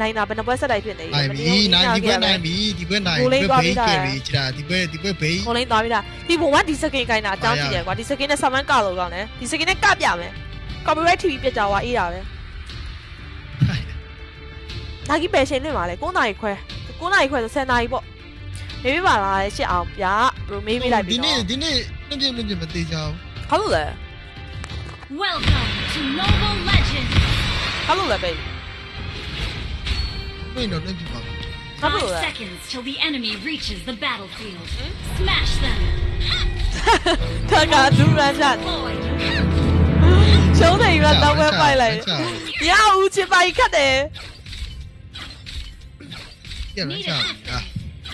နိုင်တာဘယ်နှပွဲဆက်တိုက်ဖြစ်နေပြီနိုင်ပြီနိုင်ဒီဘက်နိုင်ပြီဒီဘက်နိုင်ကိုလေးဒီသွားဘက်ပြီးဘေးသားကရီချတာဒီဘက်ဒီဘက်ဘေးကိုလိန်သွားပြီလားဒီဘုံကဒီစကင်ကိုင်းတာအကြောင်းကြည့်ရကွာဒီစကင်နဲ့ဆမန်ကလို့ကောင်းတယ်ဒီစကင်နဲ့ကပြမယ် copyright TV ပြကြွားအေးတာပဲဒါကြီးပယ်ရှင်နေပါလေ9နာရီခွဲ9နာရီခွဲဆို10နာရီပေါ့ မေးပြပါလားရှစ်အောင်ဗျာဘယ်မေးပြလိုက်ပြီ ဒီနေ့ နော် ဒီနေ့နှပြနှပြမသေးချောင်း ဟုတ်လို့လဲ Welcome to Mobile Legends! ဟုတ်လို့လဲဘေး မင်းတော့နှပြပါ ဟုတ် Five လို့လဲ seconds till the enemy reaches the battlefield. Smash them! ခါကဒူရန်ချ Deployed! ရှုံးနေရတော့ပဲပိုက်လိုက်ရဦးချစ်ပို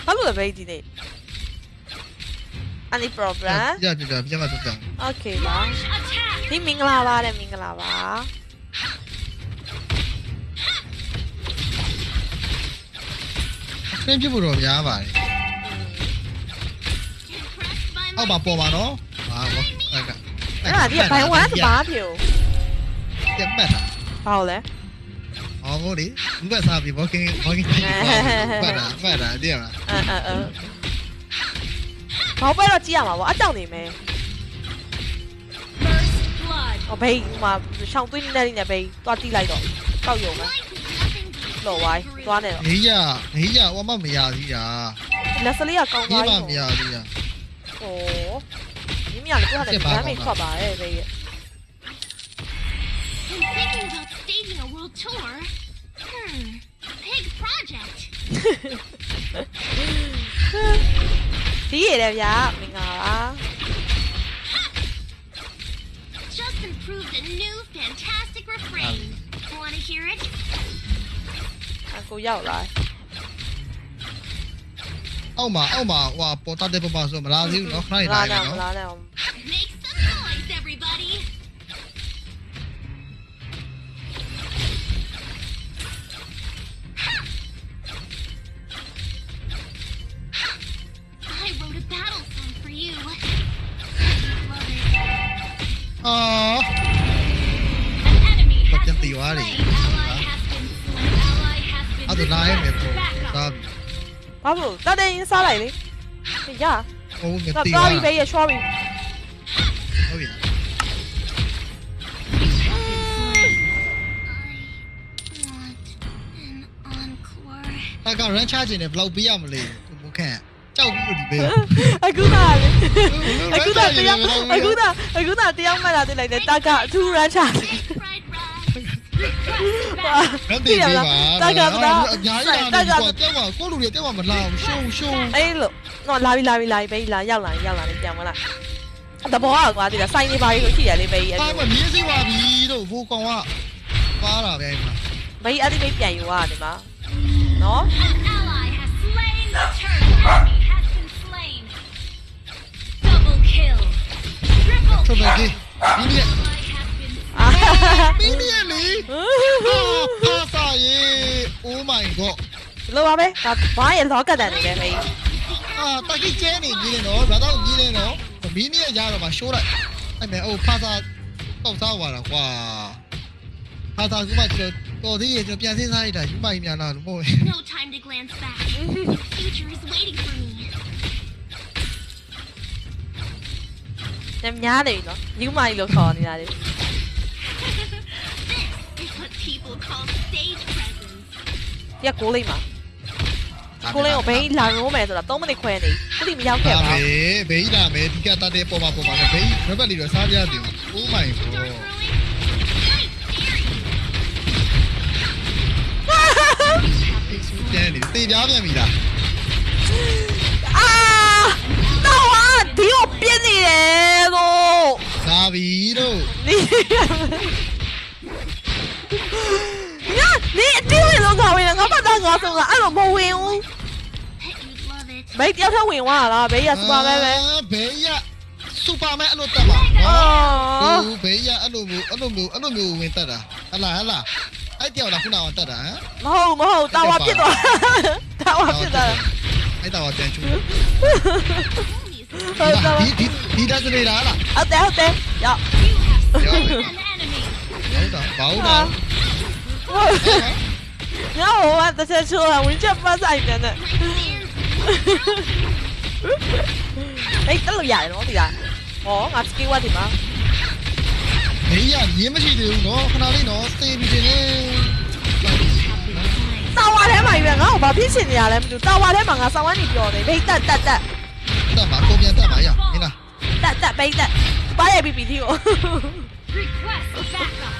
က်ခတ်တယ် ရရချာ ဟုတ်လို့လဲဘေးဒီနေ့ any problem ရပြပြပြမတော့ကြောင်း okay ပါ Launch attack! ဒီမင်္ဂလာပါတဲ့မင်္ဂလာပါ နှပြဖို့တော့များပါတယ် Impressed by အောက် my မှာပေါ်ပါနော်ဟာဘောအဲ့က အဲ့ဒါဒီဘိုင်ဝမ်ဘာဖြစ် ပြတ်ပတ်တာ ဘာလို့လဲ ဟောမို့လေဘက်စားပြီဘောကင်းဘောကင်းပတ်တာပတ်တာတည်ရလား Amore? Não vai saber, vou quem vou quem Para, para, đi à? Ờ ờ ờ. Bảo bây giờ chỉ à mà, à chẳng đi mẹ. Ờ bây mà xong tôi nên là bây, tôi đi rồi. Cao dầu mà. Lộ hoài, tôi này. Nghĩ à, nghĩ à, tôi mà mày à đi à. Là sao lý à câu Ồ. Nghĩ mà là cái mày khó bà ấy bây. Thinking about staging a world tour. Hmm. Big project. ဒီရတဲ့ဗျာမင်္ဂလာပါ Just improved a new fantastic refrain. Want to hear it? အကိုရောက်လာ အောက်မှာအောက်မှာဟိုပေါ်တာတဲ့ပပဆိုမလားသေးဘူးနော်ခဏနေ လာ လိုက် နေ နော် လာနေ Make some noise, everybody. ရင်စားလိုက်လေရ ဟိုမ တော့ တီး သွား ပါ ပြီဘေးရချောပြီ ဟုတ်ပြီ I want an encore. တာကရန်ချခြင်းနဲ့ဘယ်လောက်ပေးရမလဲကိုမခန့် ကြောက်ပြီးလို့ဒီပေးအခုသာလေအခုသာတရားအခုသာအခုသာတရားမှတ်တာသိလိုက်တယ်တာကအထူးရမ်းချတယ် Fried rice. ရန်တေးပေးပါတာကတာအများကြီးလာတယ်ကွာတက်ပါကိုလူတွေတက်ပါမလာဘူးရှုံရှုံအေးလို့တော့လာပြီလာပြီလာပြီဘေးလာရောက်လာရောက်လာနေပြန်မလားတဘောကကွာဒီကစိုင်းနေပါပြီလို့ရှိရလေဘေးအဲ့ပါမမြင်းစီပါပြီတို့ဘိုးကောင်ကပါတာပဲမှာဘေးအဲ့ဒီဘေးပြန်ယူရတယ်မှာနော် ထုတ်မယ် kill. ကြီးဒီနေ့ Ally has been အာဒီနေ့လေဟာစာရေ Oh my god လောပါပဲဒါဘာရဲ့လောကတန်နေလဲဘေးအာတကိကျဲနေကြီးနေတော့ဘာတော့ကြီးနေတော့မင်းကြီးရတော့မှရှိုးလိုက်အဲ့မဲ့အိုဖာသာတော့စားသွားတာကွာဖာသာကမှကျွန်တော်တော်သေးရဲ့ကျွန်တော်ပြန်စင်းစားလိုက်တာယူမကြီးများလားလို့မဟုတ် No time to glance back. The future is waiting for me. ညများနေပြီနော်ယူမကြီးလို့ခေါ်နေတာလေ This is what people call stage presence. ရကိုလေးမှာကိုလေးကိုဘေးလာရိုးမယ်ဆိုတာ3မိနစ်ခွဲနေခုထိမရောက်ခဲ့ဒါပါပဲဘေးလာမယ်ဒီကတတဲ့ပေါ်မှာပေါ်မှာဘေးရဘက်လီတော့စားပြရတယ် Oh my Dark god growing. Night theory. ကျန်းနေတေပြားပြန်ပြီလားအာတော့ဟာဒီကိုပြင်းနေတယ် Viro. 야, 네 뛰어있는 거 보이는 거 받아가서 안 보여요. mấy tiếp theo huyền hoa là bé giờ super mẹ mẹ à, bé giờ. Super mẹ luôn tao bảo. Ờ. Ừ, bé giờ ăn đồ ăn đồ mù ăn đồ mù à tao đã. Ăn là ăn là. Ai tiêu là không nào tao à mà hầu mà hầu tao học biết rồi tao. Học biết rồi ai tao học biết chung ဟလာအဲ့တယောက်လားခုနကတက်တာဟမ် မဟုတ်မဟုတ်တာဝါဖြစ်သွားတာဝါဖြစ်သွား အဲ့တော့ပြန်ချူ Homies ဟုတ်တယ် ဒီဒီဒီတက်နေတာလား ဟုတ်တယ်ဟုတ်တယ်ရောက် You have slain Yo. an enemy. ဟုတ်တာဘာဟုတ် ဟာ လဲ ညဟိုကတစ်ချက်ချိုးတာဝင်ချက်ပတ်ဆိုင်တယ်နဲ့ My fans အေးတက်လို့ရတယ်နော်ဒီလားဟောငါစကီဝတ်ဒီမှာ မင်းရရင်းမရှိသေးဘူးနော်ခဏလေးနော်သေပြီတင်နေ တာဝါထဲမှာကြီးပဲငါ့ကိုဘာဖြစ်ချင်နေရလဲမသိဘူးတာဝါထဲမှာငါဆောင်းဝမ်းနေပြောနေဘိတ်တက်တက်တက် တက်မှာကိုပြန်တက်မှာရမင်းလားတက်တက်ဘိတ်တက်ပါရိုက်ပြီးပြီဒီကို request backup.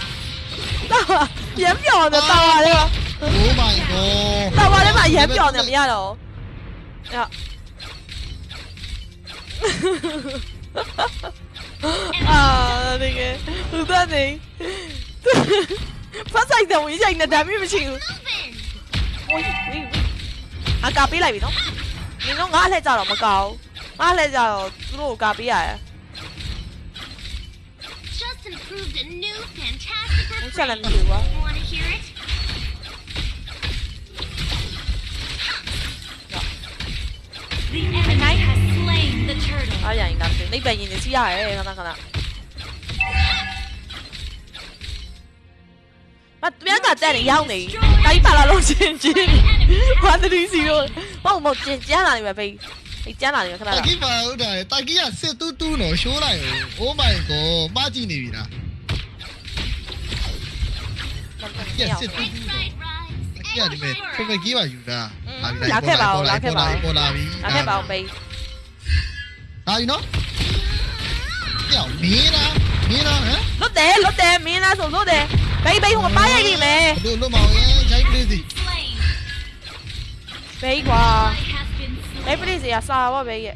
တာဝါပြန်ပြောနေတာဝါထဲမှာ Oh my god တာဝါထဲမှာရမ်းပြောနေမရတော့ရအာဒီကသူကနေဖတ်ဆိုင်တယ်ဝင်ဆိုင်နေဒါမျိုးမရှိဘူး Moving. ဝေးဝေးအကာပေးလိုက်ပြီနော်နင်တို့ငါလှည့်ကြတော့မကောင်း ငါလှည့်ကြတော့သူတို့ကိုကာပေးရတယ် Just improved a new fantastic What's that refrain. let me do, what? Want to hear it? The enemy has slain the turtle. အားရရင်ဒါဆိုနိဗ္ဗာန်ရင်နေစီးရတယ်ခဏခဏမတမန်ကတက်နေရောက်နေတိုင်းပါလာလို့ချင်းချင်းဘာတတိစီတော့ပေါ့မကျင်ကျန်းလာနေပဲဖေး ဖေးကျန်းလာနေပဲခဏခဏတာကီပါဟုတ်တယ်တာကီကစစ်တူးတူးနော်ရှိုးလိုက်ရော Oh my god ပါကြည့်နေပြီလား Right, right, right. တာကီကဒီမဲ့ဖမကီပါယူတာလာခဲ့ပါဦးလာခဲ့ပါဦးပေါ်လာပြီလာခဲ့ပါအောင်ဖေးဟာယူနော်ပြောင်းမင်းလားမင်းလားဟမ်လွတ်တယ်လွတ်တယ်မင်းလားဆိုလွတ်တယ်ဖေးဖေးဟိုပါရိုက်ပြီမယ်တို့လွတ်မအောင်ရင်ဂျိုင်းပလေးစီ Slain. ဖေးကွာ Ally has been ဖေး slain. ပလိစီကစာပါဖေးရဲ့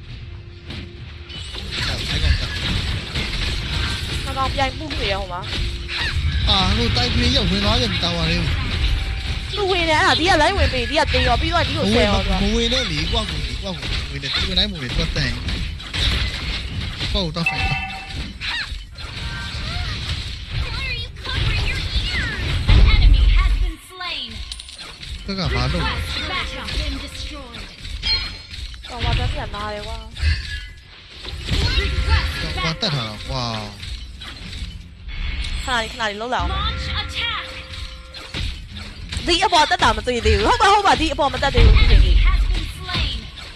အဲ့ကောင်ကငါကောင်ပြိုင်မှုနေရဟိုမှာအာဟိုတိုက်ပလေးရောက်ဝင်သွားပြန်တာဝါလေးသူဝင်တယ်အဲ့ဒါဒီကလိုင်းဝင်ပြီဒီကတေးရောပြီးတော့ဒီကိုဆယ်ရောသူကမဝင်နဲ့လေကွာကူကွာကူဝင်တယ်ဒီနိုင်မဝင်တော့တိုင်ပေါ့တော့ဖိုင် Why are you covering your ears? An enemy has been slain. ကကဘာလို့ 仲或者啲人嗌你哇！哇！得閒啦！哇！看哪里？看哪里？漏了。第一波得打咪對調，好嘛好嘛，第一波咪得調唔成嘅。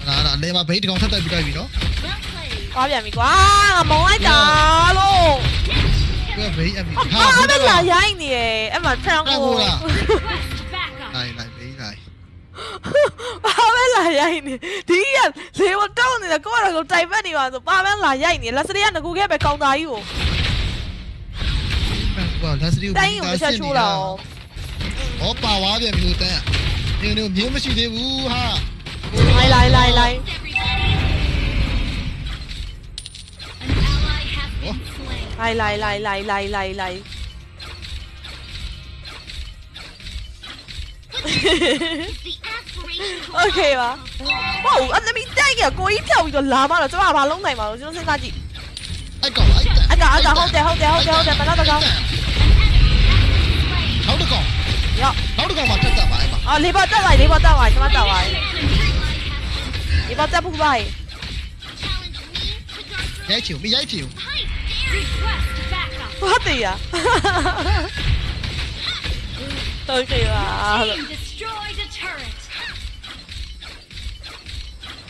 嗱嗱，你話俾條我出對邊對邊咯？我入面哇，冇喺打咯。佢俾入面。我啱啱嚟喺你誒，一問聽我。嚟嚟俾嚟。 ပြန်ပြီကွာငါမုံလိုက်တာလို့ကဘိတ်အမီဟာအဲ့ဒါလာရိုင်းနေရဲ့အဲ့မှာထန်ကို Request backup. နိုင်နိုင်ဘိတ်နိုင်ဘာပဲလာရိုင်းနေဒီကလေဝတောင်းနေတယ်ကိုကတော့ကိုတိုင်ပတ်နေပါဆိုဘာပဲလာရိုင်းနေလက်စရီကငကူခဲ့ပဲကောင်သားကြီးကိုဘာလက်စရီတိုင်းကိုတစ်ချက်ချိုးလာအောင်ဟောပါဝါပြန်ပြီလို့တန်းနင်တို့မြင်းမရှိသေးဘူးဟာလိုက်လိုက်လိုက်လိုက် Everybody. An ally has been slain. လိုက်လိုက်လိုက်လိုက်လိုက်လိုက်လိုက် OK ပါ။ဟုတ်အသမီးတိုက်ရကိုကြီးဖြောက်ပြီးတော့လာမတော့ကျွန်မဘာလုံးနိုင်မှာလို့ကျွန်တော်စဉ်းစားကြည့်။အကောင်အကောင်အကောင်ဟုတ်တယ်ဟုတ်တယ်ဟုတ်တယ်ဟုတ်တယ်မလားတကောင်။နောက်တကောင်။ရောနောက်တကောင်မှာတက်တက်ပါအဲ့မှာ။အော်လေးပါတက်လိုက်လေးပါတက်ပါကျွန်မတက်ပါ။လေးပါတက်ဖို့ပါ။ရိုက်ချင်မရိုက်ချင်။ဟုတ်တယ်ရ။都是吧。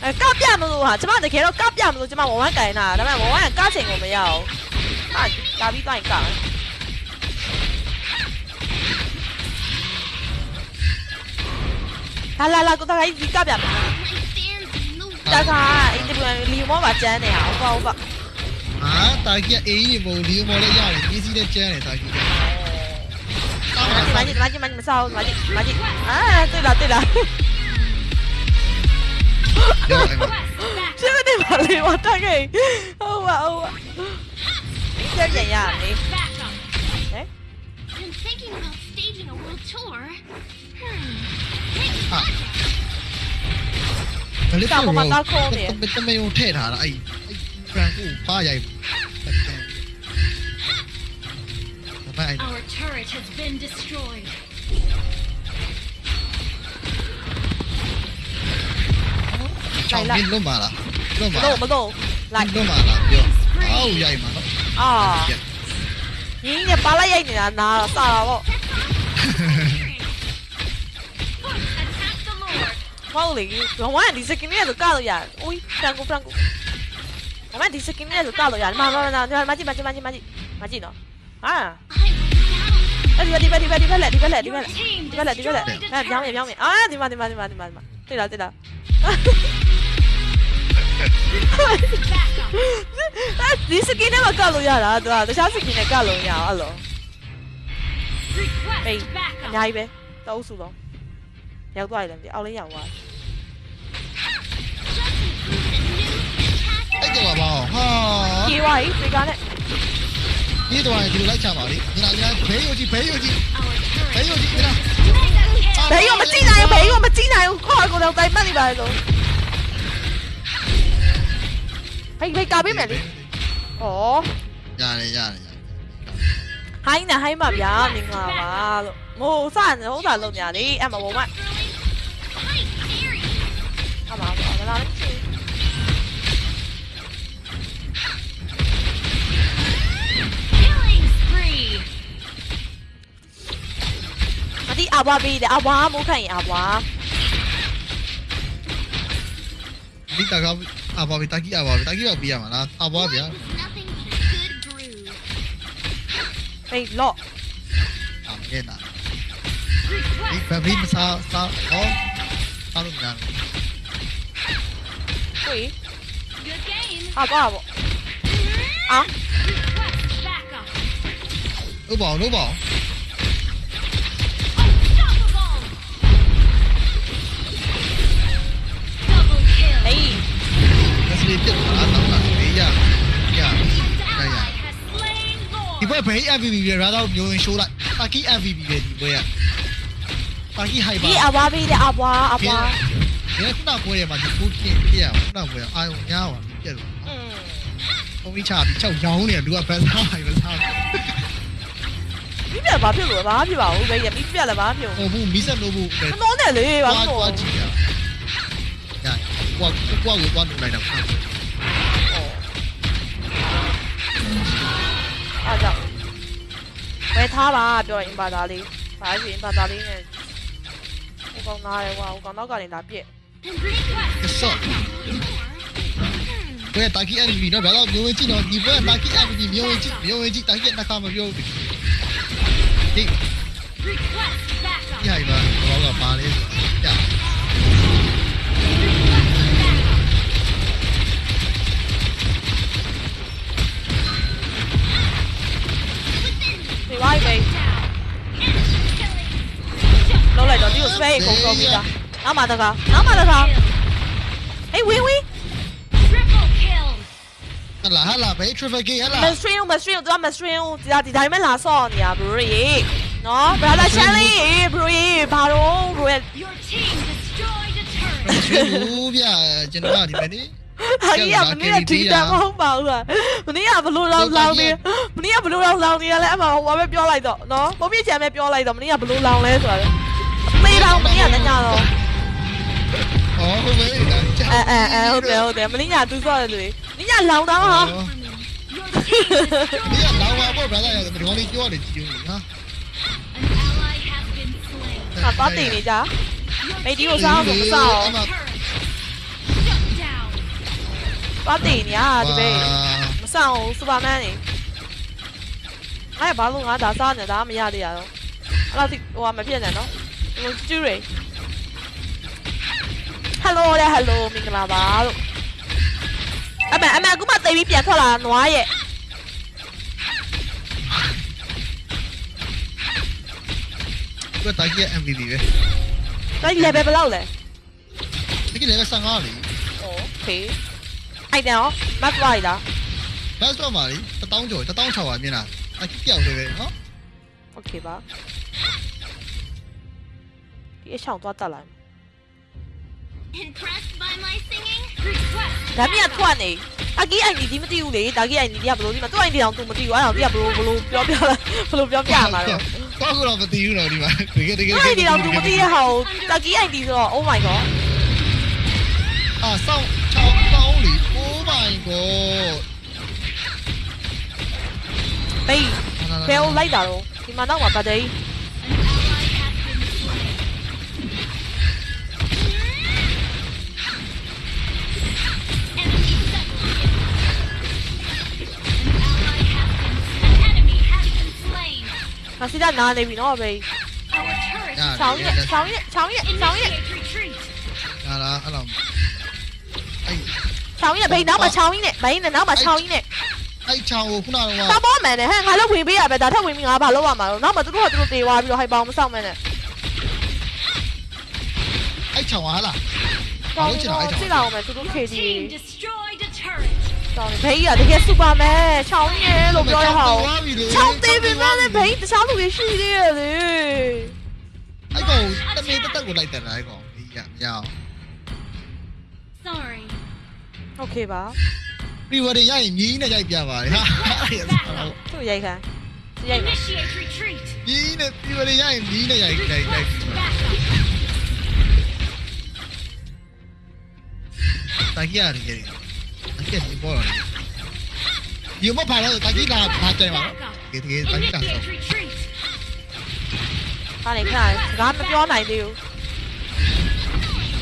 哎，高变不住啊！这帮子开头高变不住，这帮我玩改呢，他们我玩感情我没有，啊，大逼乱讲。来来来，我再来一级高变。大家，你们你们把真的啊，我搞吧。啊，大家 A 业务你们的压力，你是在真的大家。马进马进马进马进马进马进马进！啊，对了对了。知唔知點解你話得嘅？好啊好啊，真係呀你。Kalian mau mata Our turret has been destroyed. 都满了，都满，都我们都，都满了，哟，好厉害嘛，啊，你那扒拉呀你拿拿杀了我，哈哈哈哈，好厉害，我们还迪斯金尼都卡了呀，哎，Franco Franco，我们还迪斯金尼都卡了呀，慢慢慢慢慢慢慢慢慢，慢点，啊，Everybody Everybody Everybody，迪哥嘞迪哥嘞迪哥嘞，迪哥嘞迪哥嘞，哎，杨梅杨梅，啊，迪妈迪妈迪妈迪妈，对了对了。I will အဲ့ဒီဒီဒီဒီဘက်လက်ဒီဘက်လက်ဒီ Your ဘက်လက် team ဒီဘက်လက်ဒီဘက်လက် destroyed a အဲ့ပြောင်းမြပြောင်းမြအာဒီမှာဒီမှာဒီမှာဒီမှာဒီမှာတွေ့လားတွေ့လား Back up. အဲ့ဒီစကင်နဲ့မကလို့ရတာသူကတခြားစကင်နဲ့ကလို့ရအောင်အဲ့လို Request Hey, back အ up. များကြီးပဲတောက်စုတော့ရောက်သွားတယ်လေအောက်လေးရောက်သွား Just included a new fantastic အဲ့တော့ပါဟာ ပြေးသွားပြီဖေကနဲ့ ဒီတော့ဒီလိုလိုက်ချပါလေညီလာညီလာဘေးယူကြီးဘေးယူကြီး our ဘေး turret. ယူကြီးညီလာ Mega kill. ဘယ်ရောမကြည့်နိုင်ဘူးဘယ်ရောမကြည့်နိုင်ဘူးခေါ်ကိုတော့တိုင်ပတ်နေပါလေတော့ဟိတ်ဟိတ်ကာပေးမယ်လေ hay hãy cao biết mày đi. Ồ. Ra đi ra đi. Hay nè hay mà ya, mình là mà. Mô san hổ đà luôn nhà đi, em mà bố mày. À mà, mà là cái đi à ba bi để à ba muốn khải à ba. Biết tao không မတိအဘွားပေးတယ်အဘွားမိုးခိုင်ရင်အဘွား ဒီတကားအဘာဘတာကြီးအဘာဘတာကြီးတော့ပြရမှာလားအဘာဗျာ Nothing but a good brew. ဟေးလော့ အမဲနာဒီ Request ဘဘီမစားစားဟောစားလို့များတယ် လက်စလေးပြတ်သွားတာတော့ဘေးရရ An ရ ally ရ has slain ဒီ Lord. ဘက်ဘေး MVP ပဲရာတော့မျိုးရင်ရှိုးလိုက်တာကီ MVP ပဲဒီဘက်ရတာကီဟိုက်ပါဒီအဘွားပေးတယ်အဘွားအဘွားဒီခုနပွဲရမှာဒီကိုကင်းပြရခုနပွဲအာယုံညားပါပြက်လို့อืมဘုံကြီးချပြီးချက်ရောင်းနေတယ်လူကဘယ်စားဟိုင်မစားမိပြဘာဖြစ်လို့ဘာဖြစ်ပါဘူးဘယ်ရမိပြလည်းဘာဖြစ်ဘူးဟိုဘူးမီးဆက်လို့ဘူးပဲမနှောနဲ့လေဘာသွားလို့သွားကြည့်ရညာကွာကွာကိုသွားလို့လိုက်တော့ 就喂他吧，俾我影八打呢，擺住影八打呢嘅。我講哪嚟話？我講多個人打別。我打起 MVP，那不要牛尾鸡哦！你不要打起 MVP，牛尾鸡，牛尾鸡打起那卡嘛牛。你，你係嘛？我老爸你呀。 နှခါမပြောဘူးဒီ request back up. ညိုင်ပါတော့ကပါလေညဒီဝိုင်းပဲ Down. Enemy killing. လုံးလိုက်တော့ဒီကို spray အကုန်ကုန်ပြီးသားနောက်မှတကားနောက်မှတကား Kill. ဟေးဝင်းဝင်း Triple kill. ဟလာဟလာပဲ traffic ဟလာမစထရင်းမစထရင်းသူကမစထရင်းဒီဒီတိုင်းမဲ့လာဆော့နေရဘရိုရေနော် brother shelly ဘရိုရေဘာတော့ဘရိုရဲ့ Your team destroyed a turret. ချူဗျာကျွန်တော်ဒီမယ်နိ ဟာကြီးကမနေ့ကဒီတမ်းမဟုတ်ပါဘူးလားမနေ့ကဘလို့လောင်းလောင်းနေမနေ့ကဘလို့လောင်းလောင်းနေရလဲအမှဟိုဘာပဲပြောလိုက်တော့နော်ပုံပြချင်ပဲပြောလိုက်တော့မနေ့ကဘလို့လောင်းလဲဆိုတာမေးတော့မနေ့ကညတော့ဟောဟုတ်ပဲလားအဲအဲအဲဟုတ်တယ်ဟုတ်တယ်မနေ့ကသူဆော့တယ်လူမနေ့ကလောင်းတော့ဟာ Your team destroyed. ဒီကလောင်ပါပေါ့ brother ရတယ်ဒီကောင်လေးပြောတယ်ကြည့်ဦးဟာ An ally has been slain. ဟာတော့တင်နေကြ Your မေဒီ team ကိုစားအောင်မစားအောင် တော့တင်နေရဒီပဲမစားအောင်စူပါမန်နေအဲ့ဘာလို့ငါဒါစားနေတာမရသေးရတော့အဲ့တော့ဟိုကမဖြစ်နဲ့နော်ဟိုကျူးရေ Hello တဲ့ Hello မင်္ဂလာပါလို့အမေအမေအခုမှတိတ်ပြီးပြန်ထွက်လာနွားရဲ့ ဒီကတာကီ MVP ပဲ တိုက် level ဘယ်လောက်လဲ ဒီကလည်း15လေ โอเค အဲ့တော့မတ်သွားရလား ဘတ်တော့ပါလေ1000ကျော်1000600မြင်လားတာကီပြောက်တယ်ပဲနော် โอเคပါဒီအဆောင်သွားတက်လိုက် Impressed by my singing? Request. ဒါမြတ်ထွက်နေအကြီးအိုင်ဒီဒီမသိဘူးလေဒါကြီးအိုင်ဒီကဘလို့ဒီမှာသူ့အိုင်ဒီအောင်သူမသိဘူးအဲ့တော့ဒီကဘလို့ဘလို့ပြောပြလာဘလို့ပြောပြမှာတော့ တော့ကတော့မသိဘူးတော့ဒီမှာတကယ်တကယ် သူ့အိုင်ဒီအောင်သူမသိတဲ့ဟာကိုဒါကြီးအိုင်ဒီဆိုတော့ oh my god အာစောင်းချော Hey, fail ライダー咯，點解得核突地？那现在哪里比那呗？长夜，长夜，长夜，长夜。啊啦，阿林。sao với này bi nó mà sao với này bi nè nó mà sao với này ai chào cũng nào mà. tao bó mẹ này hai lúc quyền bi à? Mẹ tao thấy quyền bi ngã bà lúc mà nó mà tôi lúc tôi tiêu à bây giờ hay bóng xong mẹ này ai chào hả? là còn chỉ là mẹ tôi lúc kỳ gì. Còn bị à thì cái super mẹ chào nhé lục rồi hậu chào tiêu bị mẹ này bị tại sao tôi bị suy đi à đi ai cậu tao bị tao tao của lại tao lại còn bị nhau โอเคပါ ပြီးဝရရရင်မြင်းနဲ့ရိုက်ပြပါလေဟာ သူ့ရိုက်ခိုင်းရိုက်မယ် Initiate retreat. မြင်းနဲ့ပြီးဝရရရင်မြင်းနဲ့ရိုက်ရိုက်ရိုက် Back up. တာကြီးရတယ်ကြီးအကဲဒီပေါ်ရတယ်ဒီမပါတော့တာကြီးကဘာတယ်ပါဒီဒီတာကြီးက Initiate retreat. ဟာနေခဏစကားမပြောနိုင်သေးဘူး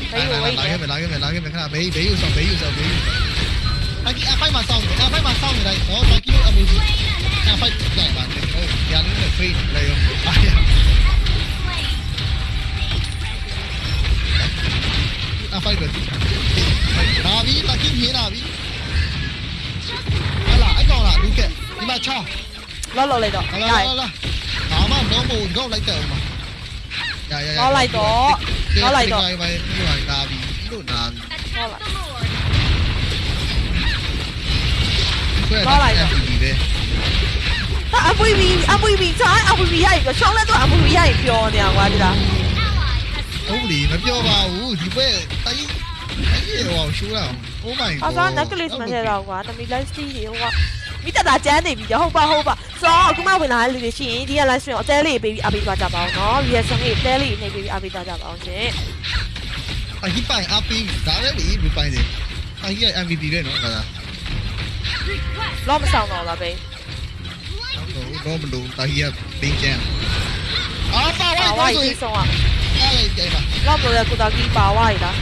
Lagi, lagi, lagi, kena beri, beri usah, beri usah, beri. Lagi, apa yang masang? Apa yang masang ni? Oh, lagi lu ambil. Apa yang tak mati? Oh, yang ni free, layu. Ayah. Apa itu? Nabi, lagi ni Nabi. Alah, aku lah, duke. Di mana cah? Lo lo lagi tu. Alah, alah, alah. Nama, nama, ဟိုရန်နေဖေးလေရောအာရ enemy slain. အဖိုင်ပဲလာပြီတာကြီးမြင်လာပြီဟာလာအကောင်လာလူကဒီမှာချောင်းလောလောလိုက်တော့လာရလာရလာဘာမှတော့မို့တော့လိုက်တယ်ဦးမရရရပဲပြီးပါလာပြီလို့နာပြီ Attack the Lord. ခွဲပြီပဲအပွေဘီအပွေဘီဆိုင်အပွေဘီရိုက်ပြောချောင်းလဲတော့အပွေဘီရိုက်ပြောနေအောင်ကွာဒီလား Ally has ဟုတ်လီမပြောပါဘူးဒီဘက်တိုင်းအဲ့ဒီဟောရှိုးတာ Oh my god အစားနက်ကလစ်မထဲတော့ကွာတမီ live stream တွေဟိုက မိတတာကျန်းနေပြီဟုတ်ပါဟုတ်ပါဆိုတော့အခုမှဝင်လာတဲ့လူတွေရှိရင်ဒီက live stream ကိုအသေးလေးပေးပြီးအပေးသွားကြပါအောင်နော် reaction လေးအသေးလေးနေပေးပြီးအပေးသွားကြပါအောင်ရှင်အဟိပိုင်အပင်းဒါလည်းဒီလူပိုင်တယ်အဟိက MVP ပဲနော်ဒါ request. လောမဆောင်တော့လားဘေးတော့ဘလို့တာဟိကပင်းချန်အာပါဝိုပါင်ဝါဆိုကြီးဆုံးอ่ะအဲ့လေကြိုင်ပါလောမလို့ရကုတာကြီးပါဝါကြီးလား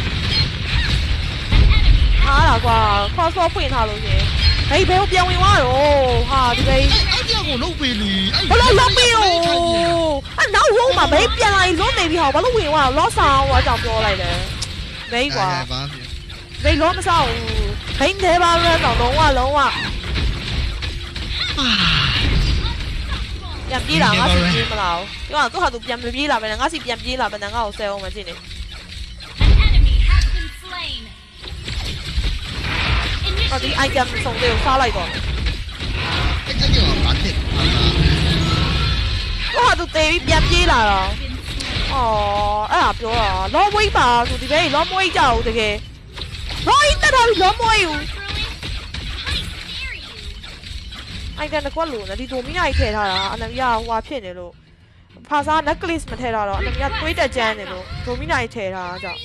ဟာလားကွာ cross four ဖွင့်ထားလို့ရှင် ဟေးဘယ်ကိုပြန်ဝင်သွားတော့ဟာဒီဘေးအဲ့ဒီကိုလုတ်ပေးလီဘလို့လောက်ပြီးတော့အဲ့နောက်ရုံးမှာဘေးပြန်လာရင်လွတ်နေပြီဟောဘာလို့ဝင်သွားတော့လောဆောင်ဟောကြောင့်ပြောလိုက်တယ်ဘေးကွာဘာဖြစ်ဘေးလောမဆောင်ဘူးဘိန်းသေးပါရဲတော့လုံးဝလုံးဝပြန်ပြေးလာငါစီပြေးမလားဒီကသူ့ဟာသူပြန်မပြေးလာပဲငါစီပြန်ပြေးလာပဲငါ့ကိုဆဲအောင်မကြည့်နေ An ဟောဒီ Initiate item ဆုံးလေးကိုစားလိုက်တော့အဲ့အဲ့ဒီဘာဖြစ်သူ့ဟာသူတေးပြီးပြန်ပြေးလာတော့ been slain. အော်အဲ့ဒါပြောတာလောမွေးပါဆိုဒီဘေးလောမွေးကြအောင်တကယ်လောအင်းတက်တာပြီးလောမွေးဘူး How dare you? အိုင်တန်တစ်ခွက်လို့နော်ဒီဒိုမီနာကြီးထည့်ထားတာအနမီယာဟိုဟာဖြစ်နေလို့ဖာစာ necklace မထည့်ထားတော့အနမီယာတွေးတက်ကြမ်းနေလို့ဒိုမီနာကြီးထည့်ထားတာ Why ကြော are င့်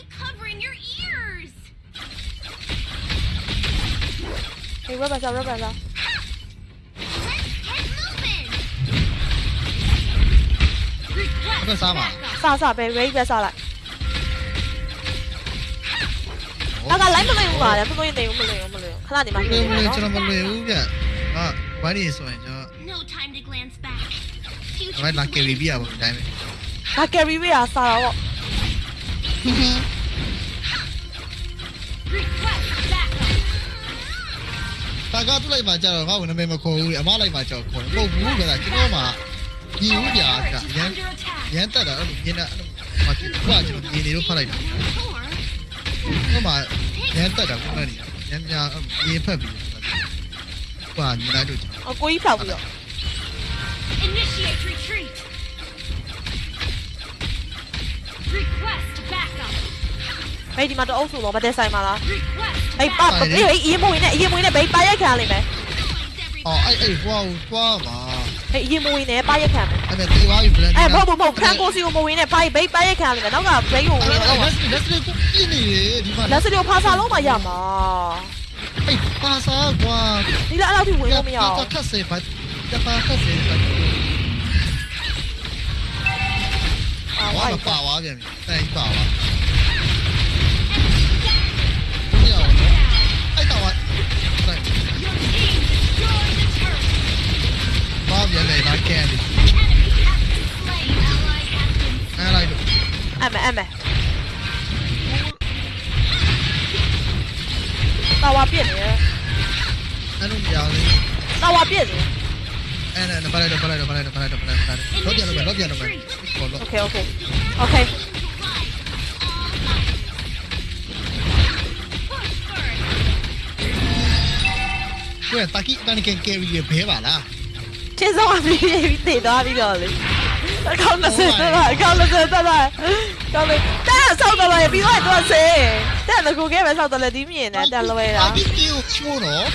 ဟေးဝက်ပါစားဝက်ပါစား Let's get moving. Request Apa sama? backup. စားစားပဲ rate ပဲစားလိုက်ဒါက live မလို့ရပါလေမလို့ရနေဘူးမလို့ရမလို့ရခဏနေမှမနေလွယ်တယ်ဘူးကျွန်နော်တော်မလွယ်ဘူးဗျဟာဘာလို့ဆိုရင်ကျွန် No time to glance back. တော် Future ဘာလာကယ်ရီပြရပါဘူးတိုင်းပဲဒါ carry ဝေးတာစား ကားတူလိုက်မှကြတော့ငါ့ကိုနာမည်မခေါ်ဘူးအမလိုက်မှကြောက်ခေါ်တယ်မဟုတ်ဘူးဗျာကျွန်တော်မှညီဦးဗျာ Turret က is ရန် under attack. ရန်တက်တာအဲ့လိုမြင်တာအဲ့လိုမကြည့်ဘူးကကျွန်တော်ညီနေလို့ဖတ်လိုက်တာ Or ဟိုမှာရန်တက်တာခုနကရန်များရေဖက်ပြီးဟိုညီလိုက်လို့ကျွန်တော်အကိုကြီးဖောက်ပြီးတော့ initiate retreat. Request backup. ဟေးဒီမှာတော့အုပ်စုတော့မတက်ဆိုင်ပါလား Request ဟေးပါ backup. ဟေးဟေးအရင်မဝင်နဲ့အရင်မဝင်နဲ့ဘေးပါရက်ခံလိမ့်မယ်အော်အဲ့အဲ့ဟိုဟိုသွားပါဟေးအရင်မဝင်နဲ့ပါရက်ခံမယ်အဲ့မဲ့တေးသွားပြီ brand အဲမဟုတ်ဘူးမဟုတ်ဖရန်ကိုစီကိုမဝင်နဲ့ပါဘေးပါရက်ခံလိမ့်မယ်နောက်ကဘရိတ်ကိုဝင်တော့လက်လက်လက်ကိုပြင်းနေတယ်ဒီမှာလက်စရီကိုဖာစာလုံးမှရမှာအဲ့ပါစာကွာဒီလားအဲ့လောက်ထိဝင်လို့မရအောင်ပါထက်စေပါတပါထက်စေပါအာဝါဝိုင်းပါဝါပြန်ပြီအဲ့ပါဝါ ပြန်လဲလာကန်ပြီ Enemy has been slain. Ally has been အဲ့လိုက်တော့ အမဲအမဲတာဝါပြည့်နေတယ် အဲ့လိုမရဘူး တာဝါပြည့်နေ အဲ့နဲ့ဘာလဲဘာလဲဘာလဲဘာလဲဘာလဲလောပြန်လို့လောပြန်လို့ခေါ်လို့ โอเคโอเคโอเค ကိုယ်တာကီတန်ကန်ကယ်ရီဘဲပါလား ချင်းစောအပြီးပြီးတည်သွားပြီးတော့လေအကောင့်20တက်လာအကောင့်20တက်လာကောင်းလေတဲ့ဆောက်တော့လေပြီးတော့တော့ဆေးတဲ့ငကိုကဲပဲဆောက်တော့လေဒီမြင်နေတက်လွဲတာတာကီကီကိုရှိုးနော်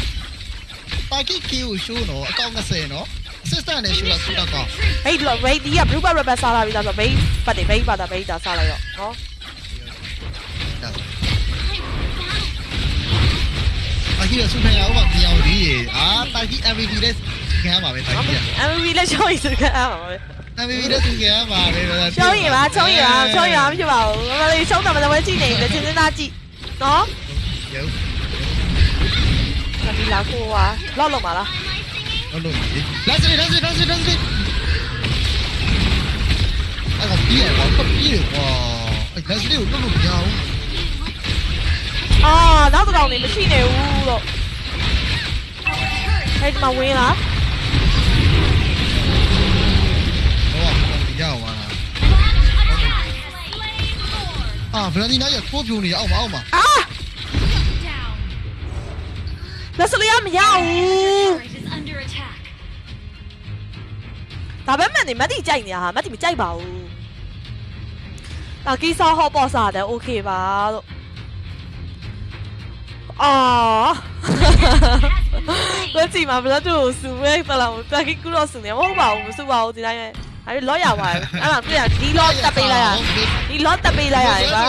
တာကီကီကိုရှိုးနော်အကောင့်20နော် assistant နဲ့ရှိုးတာစတော့ကောဟိတ်လို့ဝိတ်ဒီက blue bar rubber စားလာပြီးတော့ဆိုဘိတ်ပတ်တယ်ဘိတ်ပါတာဘိတ်တာစားလိုက်တော့နော်တာကီရဆုဖရအောင်ပါပြောင်းဒီအာတာကီ MVP နဲ့ခံပါပဲတာကီရ MVP လ က်ရှောင်းရစကားပါပဲ MVP နဲ့သူခံပါပဲ ရှောင်းရင်ပါရှောင်းရင်ပါရှောင်းရင်ပါမဖြစ်ပါဘူးမလေးရှောင်းတာမလည်းကြည့်နေတယ်ချင်းစင်းသားကြည့်နော် ရုပ် ဒီလာကိုကလောက်လောက်ပါလား လို့လို့လက်စရီလက်စရီလက်စရီလက်စရီအဲ့ကပြေးတော့ပြေးကွာအဲ့လက်စရီကိုလို့လို့မရဘူး အာနောက်တစ်ကောင်နေမရှိနေဘူးတော့ဟဲ့ဒီမှာဝင်လား ရအောင်ပါအာဗလန်ဒီနာရကိုပြိုနေအောင်မအောင်မ အာ Down. လက်စလီယာမရဘူး Turret is under attack. ဒါပဲမှန်နေမတ်တီကြိုက်နေတာဟာမတ်တီမကြိုက်ပါဘူးဒါကီဆာဟော့ပေါ့စားတယ်โอเคပါလို့အာကိုကြည့်မှာဘယ်တော့စူမဲတလာတာကီကူတော့စူနေမဟုတ်ပါဘူးမစူပါဘူးဒီတိုင်းပဲ ။အဲ့လော့ရပါတယ်။အဲ့ဒါတွေ့ရဒီလော့တက်ပေးလိုက်ရ။ဒီလော့တက်ပေးလိုက်ရတယ်ကွာ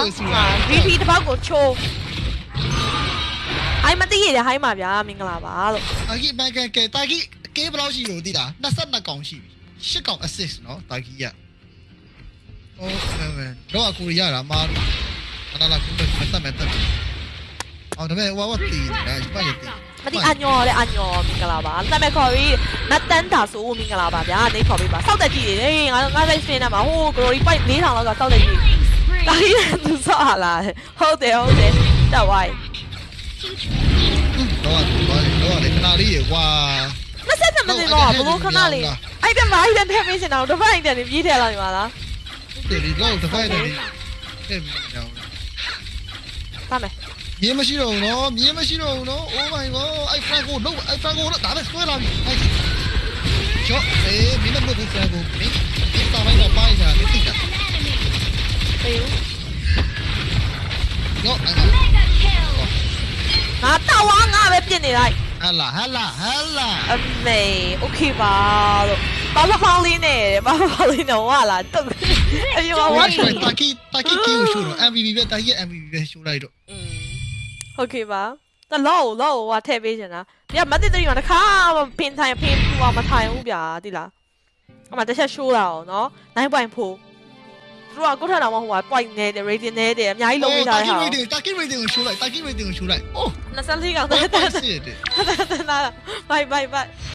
။ VP တစ်ပောက်ကိုချိုး။အိုင်မသိရတယ်ဟိုင်းပါဗျာမင်္ဂလာပါလို့။တာကြီးဘက်ကကတာကြီးကေဘလောက်ရှိလို့သိလား22កောင်ရှိပြီ။10កောင် assist နော်တာကြီးက။ဟုတ်ကဲ့မယ်။တော့အကူရတာမာအနာလာကူတက်မယ်တက်မယ်။အော်ဒါပေမဲ့ဝါဝတ်တီးနေတာပြည့်တည်မတိအညောလေအညောမင်္ဂလာပါနာမည်ခေါ်ပြီးမတ်တန်တာဆိုမင်္ဂလာပါဗျာနေခေါ်ပြီးပါစောက်တက်ကြည့်လေငါငါလိုက်စင်းနေမှာဟိုဂရိုရီပိုက်4000လောက်ကစောက်တက်ကြည့် Killing spree. တာကြီးသူစောက်လာဟုတ်တယ်ဟုတ်တယ်တက်ဝိုင်းတော့တော့တော့လေခဏလေးကွာ20မိနစ်တော့ဘလို့ခဏလေးအဲ့ဒါမိုင်းတဲ့ထဲပေးစင်တော့တစ်ဖက်အိမ်တန်ပြေးထဲလာနေပါလားဒီဒီတော့တစ်ဖိုက်တယ်ဒီအဲ့မြောင်းသားမယ် မြင်းမရှိတော့ဘူးနော်မြင်းမရှိတော့ဘူးနော် Oh my god အဲ့ဖရန်ကိုလုံးအဲ့ဖရန်ကိုဒါပဲဆွဲလာပြီအဲ့ချော့အေးမင်းတို့ကဖရန်ကိုမင်းဒီစာမိုင်းတော့ပိုင်းတာတိတာ An enemy. ပေးဦး ရောအဲ့ Mega kill. ငါတောက်ဝါငါပဲပြစ်နေလိုက် ဟလာဟလာဟလာ အမေโอเคပါလို့ဘာလို့ဖောင်းလေးနဲ့ဘာလို့ဖောင်းလေးနဲ့ဝါလာတုတ်အယောဝါ Watch my Taki Taki Q ရှိုးတော့ MVP ပဲ Taki MVP ပဲရှိုးလိုက်တော့ อืม โอเคပါတလောလောဟိုထည့်ပေးချင်တာညမတိတိမှာတစ်ခါမှပင်ထိုင်ပင်ပူအောင်မထိုင်ဘူးဗျာတိလားအမတစ်ချက်ရှိုးတာအောင်နော်9.4သူတို့ကကိုထက်တော်မှာဟိုက point နဲ့တယ် rating နဲ့တယ်အများကြီးလုံးပေးထားတဲ့ဟာ Taki rating Taki rating ကိုရှိုးလိုက် Taki rating ကိုရှိုးလိုက် Oh 24កောင် တော့ တက်တက် စစ်တယ် တက်တက်နာဘိုင်ဘိုင်ဘိုင်